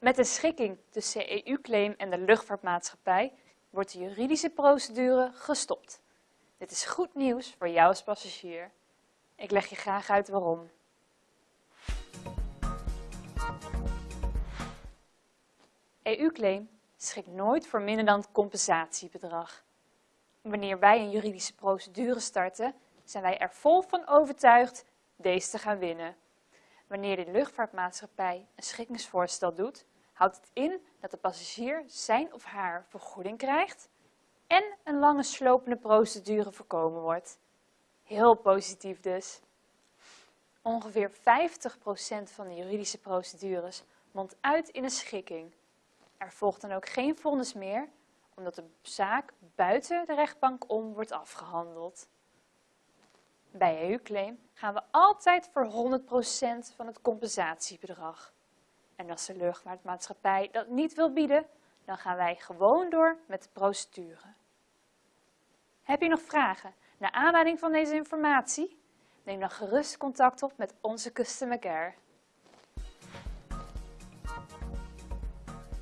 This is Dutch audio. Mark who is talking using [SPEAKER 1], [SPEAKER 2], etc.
[SPEAKER 1] Met de schikking tussen EU-claim en de luchtvaartmaatschappij wordt de juridische procedure gestopt. Dit is goed nieuws voor jou als passagier. Ik leg je graag uit waarom. EU-claim schikt nooit voor minder dan het compensatiebedrag. Wanneer wij een juridische procedure starten, zijn wij er vol van overtuigd deze te gaan winnen. Wanneer de luchtvaartmaatschappij een schikkingsvoorstel doet, houdt het in dat de passagier zijn of haar vergoeding krijgt en een lange slopende procedure voorkomen wordt. Heel positief dus. Ongeveer 50% van de juridische procedures mondt uit in een schikking. Er volgt dan ook geen vonnis meer, omdat de zaak buiten de rechtbank om wordt afgehandeld. Bij EU-claim gaan we altijd voor 100% van het compensatiebedrag. En als de luchtvaartmaatschappij dat niet wil bieden, dan gaan wij gewoon door met de procedure. Heb je nog vragen naar aanleiding van deze informatie? Neem dan gerust contact op met onze Customer Care.